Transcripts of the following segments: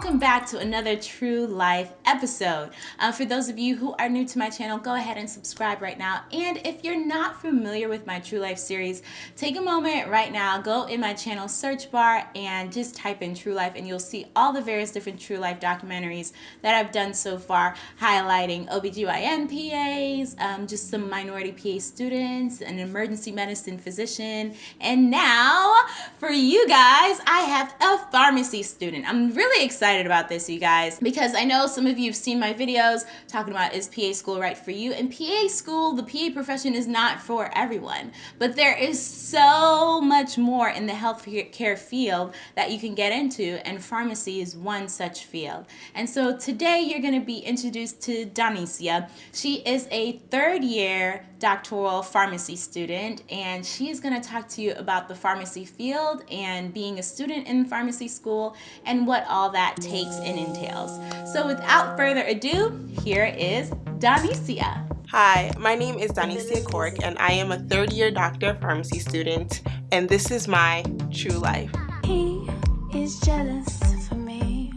welcome back to another True Life episode. Uh, for those of you who are new to my channel, go ahead and subscribe right now. And if you're not familiar with my True Life series, take a moment right now, go in my channel search bar and just type in True Life and you'll see all the various different True Life documentaries that I've done so far, highlighting OBGYN PAs, um, just some minority PA students, an emergency medicine physician, and now for you guys, I have a pharmacy student. I'm really excited about this, you guys, because I know some of you have seen my videos talking about is PA school right for you? And PA school, the PA profession is not for everyone, but there is so much more in the healthcare field that you can get into, and pharmacy is one such field. And so today you're going to be introduced to Donicia. She is a third year doctoral pharmacy student, and she is going to talk to you about the pharmacy field and being a student in pharmacy school and what all that takes and entails. So without further ado, here is Donicia. Hi, my name is Donicia Cork and I am a third year doctor of pharmacy student and this is my true life. He is jealous for me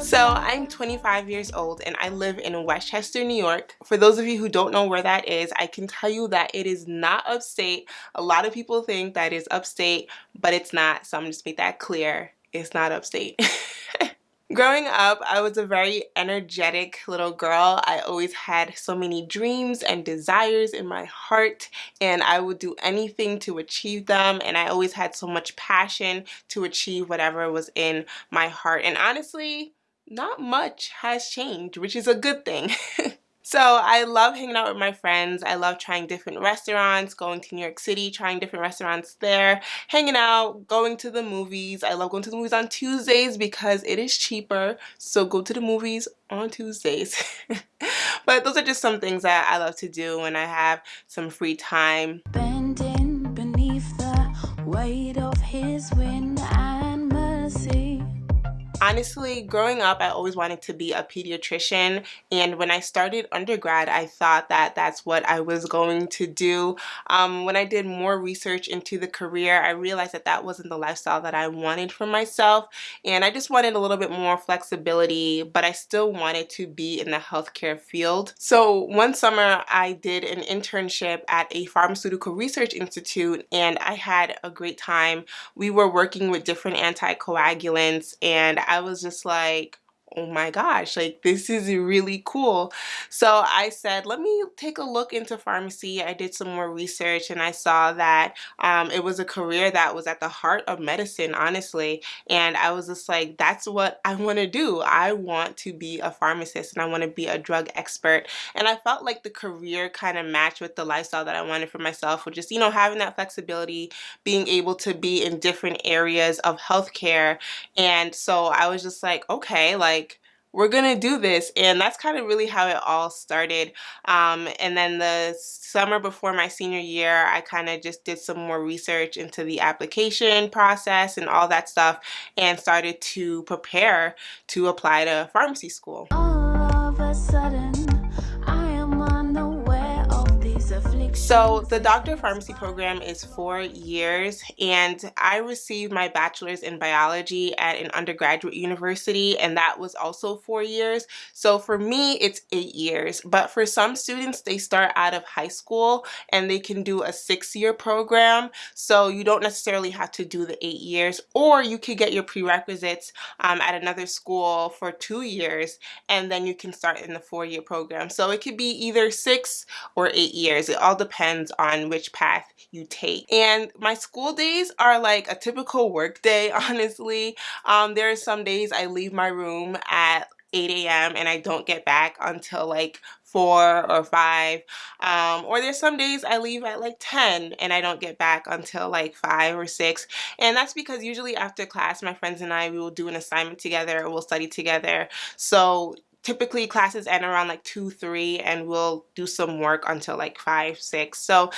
So I'm 25 years old and I live in Westchester, New York. For those of you who don't know where that is, I can tell you that it is not upstate. A lot of people think that is upstate, but it's not. So I'm just make that clear. It's not upstate. Growing up, I was a very energetic little girl. I always had so many dreams and desires in my heart and I would do anything to achieve them and I always had so much passion to achieve whatever was in my heart. And honestly, not much has changed, which is a good thing. So I love hanging out with my friends. I love trying different restaurants, going to New York City, trying different restaurants there, hanging out, going to the movies. I love going to the movies on Tuesdays because it is cheaper. So go to the movies on Tuesdays. but those are just some things that I love to do when I have some free time. Bending beneath the weight of his wind honestly growing up I always wanted to be a pediatrician and when I started undergrad I thought that that's what I was going to do. Um, when I did more research into the career I realized that that wasn't the lifestyle that I wanted for myself and I just wanted a little bit more flexibility but I still wanted to be in the healthcare field. So one summer I did an internship at a pharmaceutical research institute and I had a great time. We were working with different anticoagulants and I was just like, oh my gosh, like this is really cool. So I said, let me take a look into pharmacy. I did some more research and I saw that um, it was a career that was at the heart of medicine, honestly. And I was just like, that's what I want to do. I want to be a pharmacist and I want to be a drug expert. And I felt like the career kind of matched with the lifestyle that I wanted for myself, which is, you know, having that flexibility, being able to be in different areas of healthcare. And so I was just like, okay, like, we're gonna do this and that's kind of really how it all started um, and then the summer before my senior year I kind of just did some more research into the application process and all that stuff and started to prepare to apply to pharmacy school. So the Doctor of Pharmacy program is four years and I received my bachelor's in biology at an undergraduate university and that was also four years. So for me it's eight years but for some students they start out of high school and they can do a six-year program so you don't necessarily have to do the eight years or you could get your prerequisites um, at another school for two years and then you can start in the four-year program. So it could be either six or eight years. It all depends on which path you take. And my school days are like a typical work day, honestly. Um, there are some days I leave my room at 8 a.m. and I don't get back until like 4 or 5 um, or there's some days I leave at like 10 and I don't get back until like 5 or 6 and that's because usually after class my friends and I we will do an assignment together we'll study together so typically classes end around like 2 3 and we'll do some work until like 5 6 so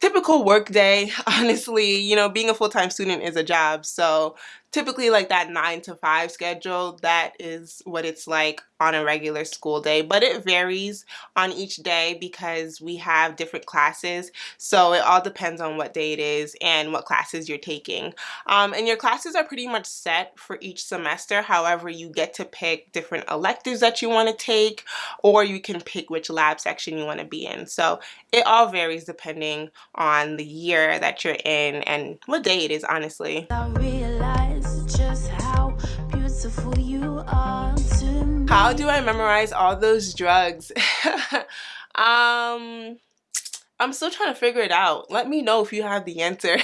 typical work day honestly you know being a full-time student is a job. So typically like that 9 to 5 schedule that is what it's like on a regular school day but it varies on each day because we have different classes. So it all depends on what day it is and what classes you're taking. Um, and your classes are pretty much set for each semester. However you get to pick different electives that you want to take or you can pick which lab section you want to be in. So it all varies depending on the year that you're in and what day it is honestly how do I memorize all those drugs? um, I'm still trying to figure it out. Let me know if you have the answer.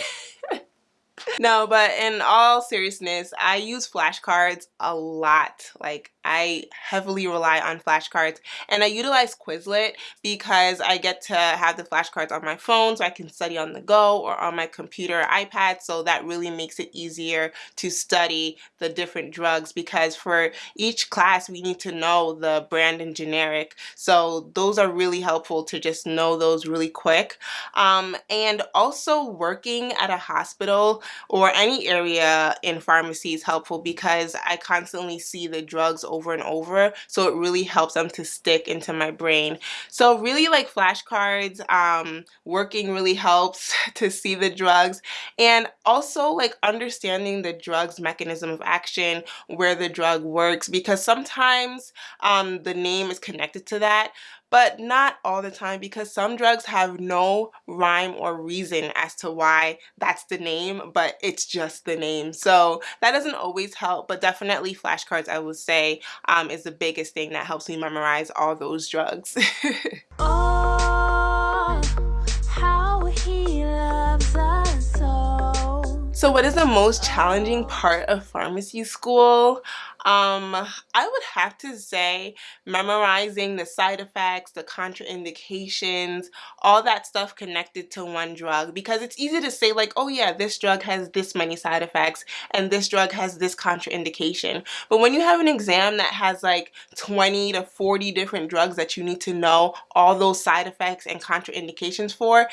no, but in all seriousness, I use flashcards a lot. Like I heavily rely on flashcards and I utilize Quizlet because I get to have the flashcards on my phone so I can study on the go or on my computer or iPad so that really makes it easier to study the different drugs because for each class we need to know the brand and generic. So those are really helpful to just know those really quick. Um, and also working at a hospital or any area in pharmacy is helpful because I constantly see the drugs over and over so it really helps them to stick into my brain. So really like flashcards um, working really helps to see the drugs and also like understanding the drug's mechanism of action where the drug works because sometimes um, the name is connected to that but not all the time because some drugs have no rhyme or reason as to why that's the name but it's just the name so that doesn't always help but definitely flashcards I would say um, is the biggest thing that helps me memorize all those drugs. oh, so what is the most challenging part of pharmacy school? Um, I would have to say memorizing the side effects, the contraindications, all that stuff connected to one drug because it's easy to say like, oh yeah, this drug has this many side effects and this drug has this contraindication. But when you have an exam that has like 20 to 40 different drugs that you need to know all those side effects and contraindications for,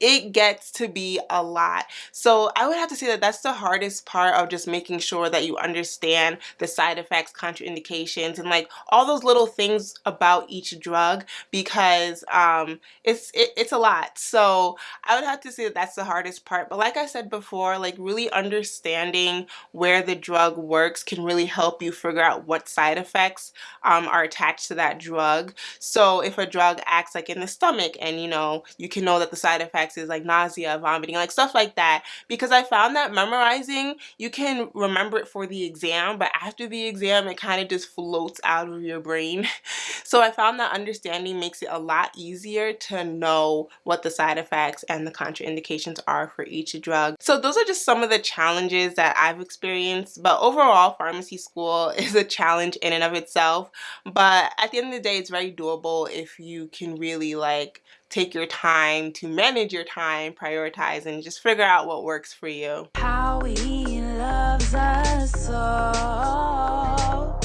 it gets to be a lot. So I would have to say that that's the hardest part of just making sure that you understand the side effects, contraindications, and like all those little things about each drug because um, it's it, it's a lot. So I would have to say that that's the hardest part. But like I said before, like really understanding where the drug works can really help you figure out what side effects um, are attached to that drug. So if a drug acts like in the stomach and you know you can know that the side effects like nausea, vomiting, like stuff like that. Because I found that memorizing, you can remember it for the exam, but after the exam, it kind of just floats out of your brain. so I found that understanding makes it a lot easier to know what the side effects and the contraindications are for each drug. So those are just some of the challenges that I've experienced. But overall, pharmacy school is a challenge in and of itself. But at the end of the day, it's very doable if you can really like take your time to manage your time, prioritize, and just figure out what works for you. How he loves us all.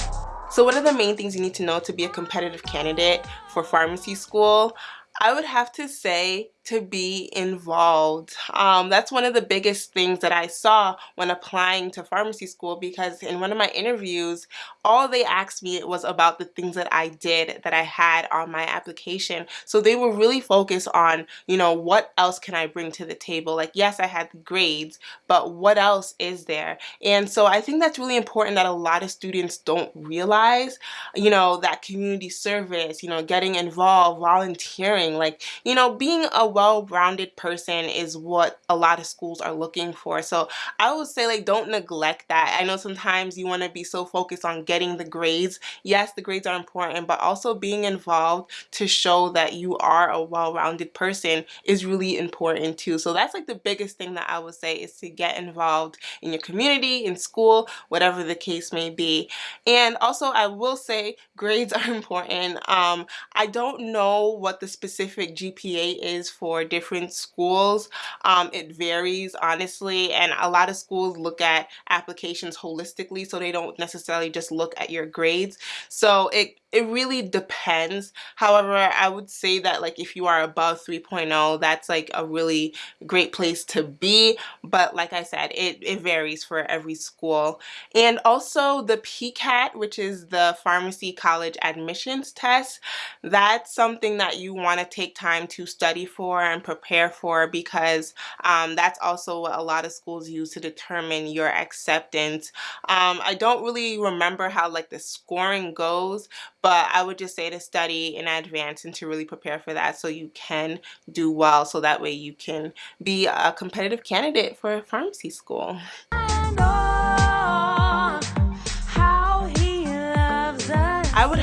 So what are the main things you need to know to be a competitive candidate for pharmacy school? I would have to say to be involved. Um, that's one of the biggest things that I saw when applying to pharmacy school because in one of my interviews, all they asked me was about the things that I did that I had on my application. So they were really focused on, you know, what else can I bring to the table? Like, yes, I had the grades, but what else is there? And so I think that's really important that a lot of students don't realize, you know, that community service, you know, getting involved, volunteering, like, you know, being a well-rounded person is what a lot of schools are looking for. So I would say like don't neglect that. I know sometimes you want to be so focused on getting the grades. Yes, the grades are important, but also being involved to show that you are a well-rounded person is really important too. So that's like the biggest thing that I would say is to get involved in your community, in school, whatever the case may be. And also I will say grades are important. Um, I don't know what the specific GPA is for different schools. Um, it varies honestly and a lot of schools look at applications holistically so they don't necessarily just look at your grades. So it it really depends however i would say that like if you are above 3.0 that's like a really great place to be but like i said it, it varies for every school and also the pcat which is the pharmacy college admissions test that's something that you want to take time to study for and prepare for because um, that's also what a lot of schools use to determine your acceptance um, i don't really remember how like the scoring goes but I would just say to study in advance and to really prepare for that so you can do well so that way you can be a competitive candidate for a pharmacy school.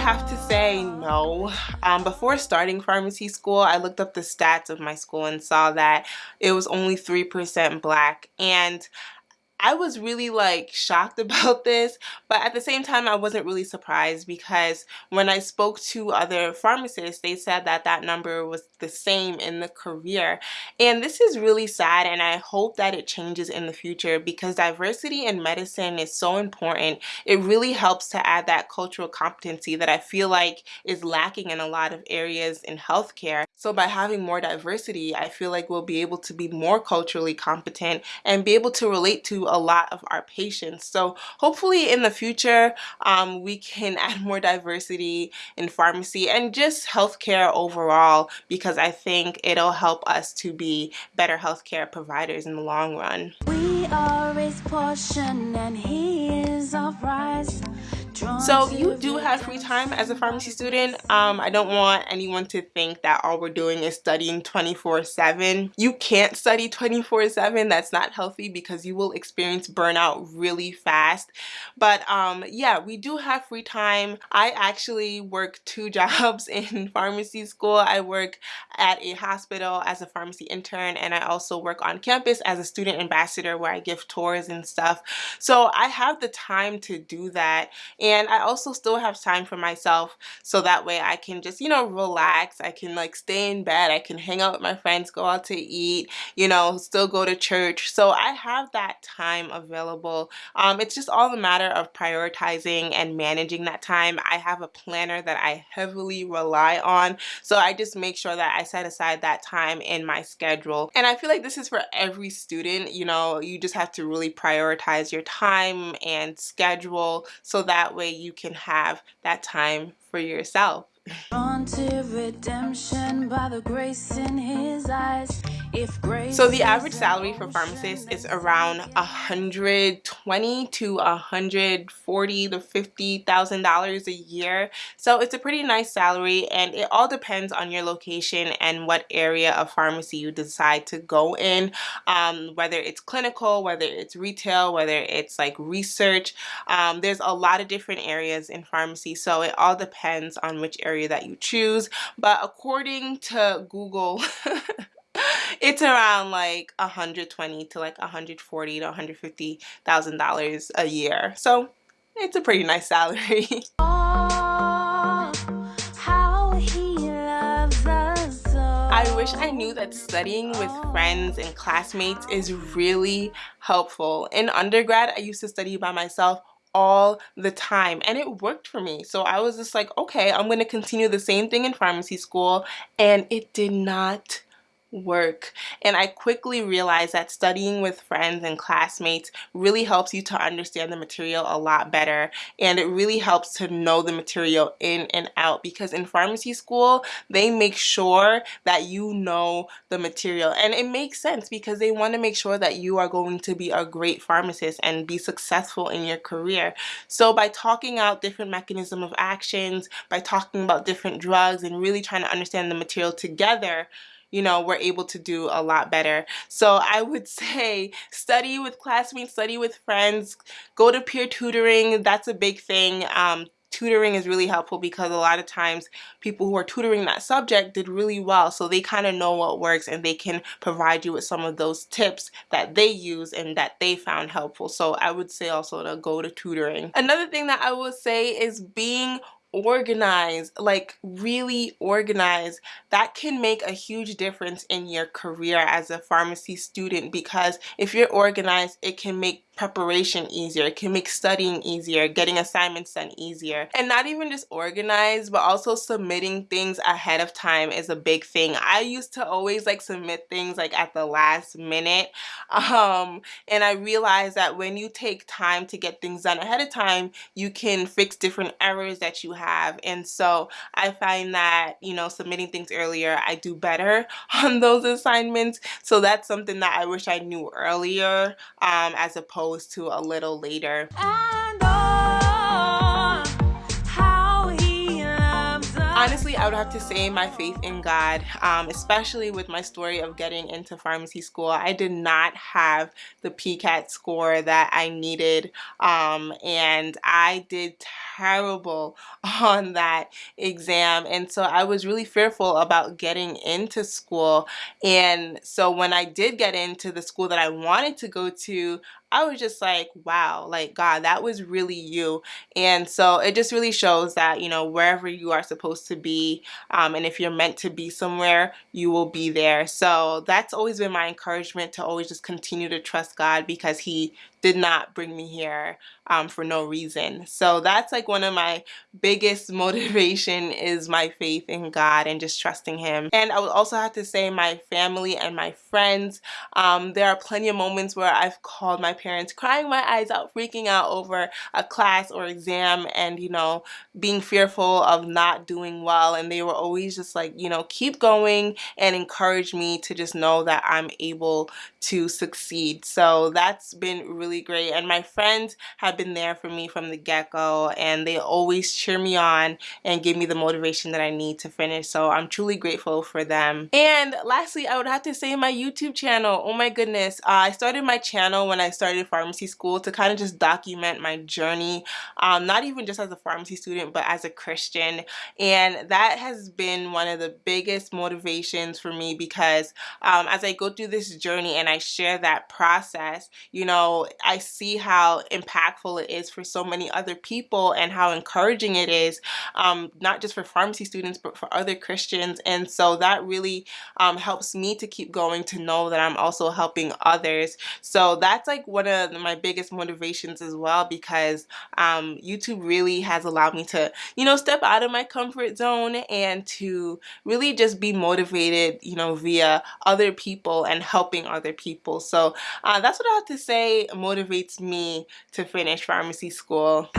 Have to say no. Um, before starting pharmacy school, I looked up the stats of my school and saw that it was only 3% black. And I was really like shocked about this, but at the same time, I wasn't really surprised because when I spoke to other pharmacists, they said that that number was the same in the career. And this is really sad, and I hope that it changes in the future because diversity in medicine is so important. It really helps to add that cultural competency that I feel like is lacking in a lot of areas in healthcare. So by having more diversity, I feel like we'll be able to be more culturally competent and be able to relate to a lot of our patients. So hopefully in the future, um, we can add more diversity in pharmacy and just healthcare overall because I think it'll help us to be better healthcare providers in the long run. We are his portion and he is our prize. So you do have free time as a pharmacy student. Um, I don't want anyone to think that all we're doing is studying 24-7. You can't study 24-7. That's not healthy because you will experience burnout really fast. But um, yeah, we do have free time. I actually work two jobs in pharmacy school. I work at a hospital as a pharmacy intern and I also work on campus as a student ambassador where I give tours and stuff. So I have the time to do that I also still have time for myself so that way I can just you know relax. I can like stay in bed. I can hang out with my friends go out to eat you know still go to church. So I have that time available. Um, it's just all the matter of prioritizing and managing that time. I have a planner that I heavily rely on so I just make sure that I set aside that time in my schedule. And I feel like this is for every student you know you just have to really prioritize your time and schedule so that way you can have that time for yourself. redemption by the grace in his eyes so the average salary for pharmacists is around 120 to 140 to 50 thousand dollars a year. So it's a pretty nice salary and it all depends on your location and what area of pharmacy you decide to go in um, whether it's clinical whether it's retail whether it's like research. Um, there's a lot of different areas in pharmacy so it all depends on which area that you choose. But according to Google it's around like 120 to like 140 to 150 thousand dollars a year. So it's a pretty nice salary. I wish I knew that studying with friends and classmates is really helpful. In undergrad, I used to study by myself all the time and it worked for me. So I was just like okay I'm gonna continue the same thing in pharmacy school and it did not work and I quickly realized that studying with friends and classmates really helps you to understand the material a lot better and it really helps to know the material in and out because in pharmacy school they make sure that you know the material and it makes sense because they want to make sure that you are going to be a great pharmacist and be successful in your career. So by talking out different mechanism of actions by talking about different drugs and really trying to understand the material together you know, we're able to do a lot better. So I would say study with classmates, study with friends, go to peer tutoring. That's a big thing. Um, tutoring is really helpful because a lot of times people who are tutoring that subject did really well so they kind of know what works and they can provide you with some of those tips that they use and that they found helpful so I would say also to go to tutoring. Another thing that I would say is being organized, like really organize that can make a huge difference in your career as a pharmacy student because if you're organized, it can make preparation easier. It can make studying easier, getting assignments done easier. And not even just organized, but also submitting things ahead of time is a big thing. I used to always like submit things like at the last minute. Um, and I realized that when you take time to get things done ahead of time, you can fix different errors that you have. And so I find that, you know, submitting things earlier, I do better on those assignments. So that's something that I wish I knew earlier um, as opposed opposed to a little later. honestly, I would have to say my faith in God, um, especially with my story of getting into pharmacy school. I did not have the PCAT score that I needed, um, and I did terrible on that exam. And so I was really fearful about getting into school. And so when I did get into the school that I wanted to go to, I was just like, wow, like God, that was really you. And so it just really shows that, you know, wherever you are supposed to be, um, and if you're meant to be somewhere, you will be there. So that's always been my encouragement to always just continue to trust God because He did not bring me here um, for no reason. So that's like one of my biggest motivation is my faith in God and just trusting Him. And I would also have to say my family and my friends. Um, there are plenty of moments where I've called my parents crying my eyes out, freaking out over a class or exam and, you know, being fearful of not doing well. And they were always just like, you know, keep going and encourage me to just know that I'm able to succeed. So that's been really really great and my friends have been there for me from the get-go and they always cheer me on and give me the motivation that I need to finish so I'm truly grateful for them. And lastly I would have to say my YouTube channel oh my goodness uh, I started my channel when I started pharmacy school to kind of just document my journey um, not even just as a pharmacy student but as a Christian and that has been one of the biggest motivations for me because um, as I go through this journey and I share that process you know I see how impactful it is for so many other people and how encouraging it is, um, not just for pharmacy students, but for other Christians. And so that really um, helps me to keep going to know that I'm also helping others. So that's like one of my biggest motivations as well because um, YouTube really has allowed me to, you know, step out of my comfort zone and to really just be motivated, you know, via other people and helping other people. So uh, that's what I have to say motivates me to finish pharmacy school.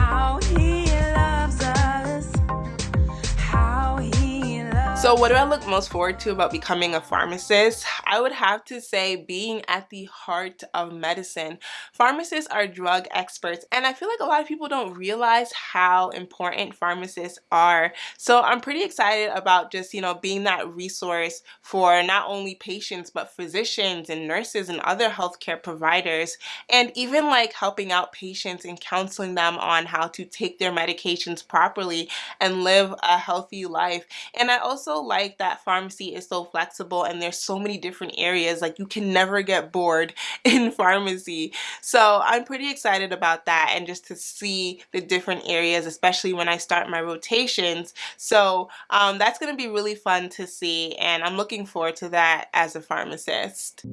So what do I look most forward to about becoming a pharmacist? I would have to say being at the heart of medicine. Pharmacists are drug experts and I feel like a lot of people don't realize how important pharmacists are. So I'm pretty excited about just, you know, being that resource for not only patients but physicians and nurses and other healthcare providers and even like helping out patients and counseling them on how to take their medications properly and live a healthy life. And I also like that pharmacy is so flexible and there's so many different areas like you can never get bored in pharmacy so I'm pretty excited about that and just to see the different areas especially when I start my rotations so um, that's gonna be really fun to see and I'm looking forward to that as a pharmacist.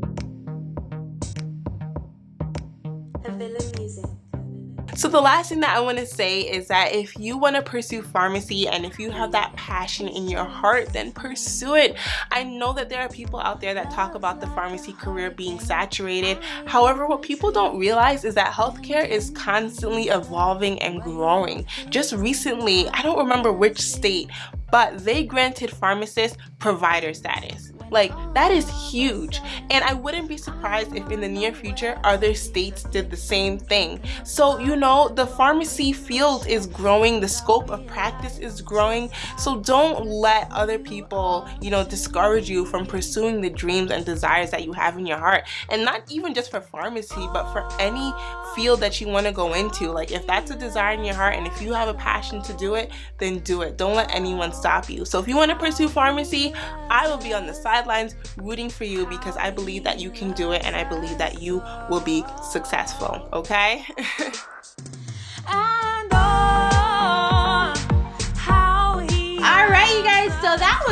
Music. So the last thing that I want to say is that if you want to pursue pharmacy and if you have that passion in your heart, then pursue it. I know that there are people out there that talk about the pharmacy career being saturated. However, what people don't realize is that healthcare is constantly evolving and growing. Just recently, I don't remember which state, but they granted pharmacists provider status. Like that is huge. And I wouldn't be surprised if in the near future other states did the same thing. So you know the pharmacy field is growing, the scope of practice is growing. So don't let other people you know discourage you from pursuing the dreams and desires that you have in your heart. And not even just for pharmacy but for any field that you want to go into like if that's a desire in your heart and if you have a passion to do it then do it don't let anyone stop you so if you want to pursue pharmacy I will be on the sidelines rooting for you because I believe that you can do it and I believe that you will be successful, okay?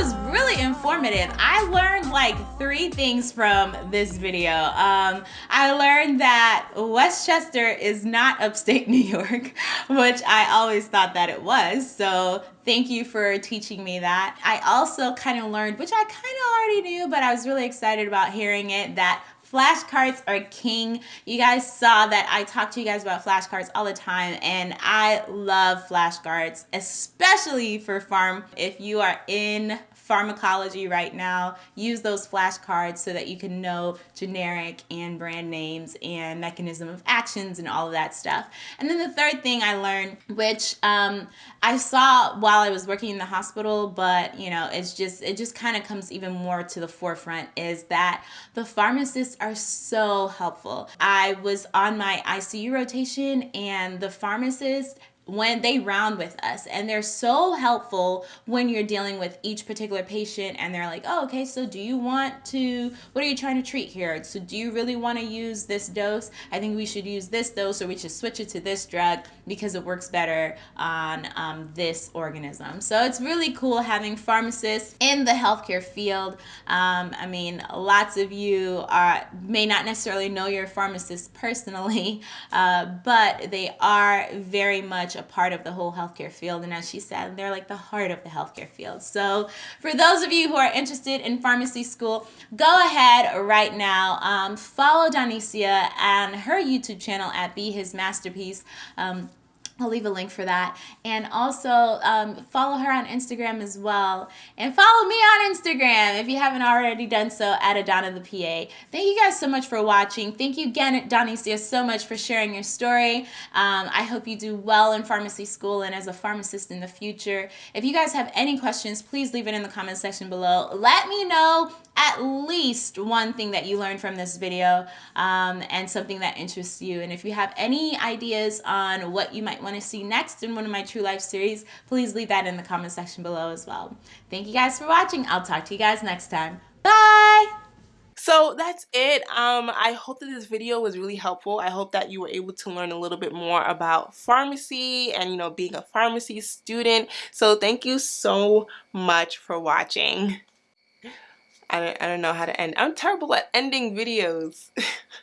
was really informative. I learned like three things from this video. Um, I learned that Westchester is not upstate New York, which I always thought that it was. So thank you for teaching me that. I also kind of learned, which I kind of already knew, but I was really excited about hearing it, that flashcards are king. You guys saw that I talk to you guys about flashcards all the time, and I love flashcards, especially for pharm. If you are in pharmacology right now, use those flashcards so that you can know generic and brand names and mechanism of actions and all of that stuff. And then the third thing I learned, which um, I saw while I was working in the hospital, but you know, it's just it just kind of comes even more to the forefront is that the pharmacists are so helpful. I was on my ICU rotation and the pharmacist when they round with us and they're so helpful when you're dealing with each particular patient and they're like oh okay so do you want to what are you trying to treat here? So do you really want to use this dose? I think we should use this dose or we should switch it to this drug because it works better on um, this organism. So it's really cool having pharmacists in the healthcare field. Um, i mean lots of you are may not necessarily know your pharmacist personally uh, but they are very much much a part of the whole healthcare field. And as she said, they're like the heart of the healthcare field. So for those of you who are interested in pharmacy school, go ahead right now. Um, follow Donicia and her YouTube channel at Be His Masterpiece. Um, I'll leave a link for that. And also um, follow her on Instagram as well. And follow me on Instagram if you haven't already done so at Adana the PA. Thank you guys so much for watching. Thank you again, Donicia, so much for sharing your story. Um, I hope you do well in pharmacy school and as a pharmacist in the future. If you guys have any questions, please leave it in the comment section below. Let me know at least one thing that you learned from this video um, and something that interests you. And if you have any ideas on what you might want to see next in one of my True Life series, please leave that in the comment section below as well. Thank you guys for watching. I'll talk to you guys next time. Bye! So that's it. Um, I hope that this video was really helpful. I hope that you were able to learn a little bit more about pharmacy and, you know, being a pharmacy student. So thank you so much for watching. I don't, I don't know how to end. I'm terrible at ending videos.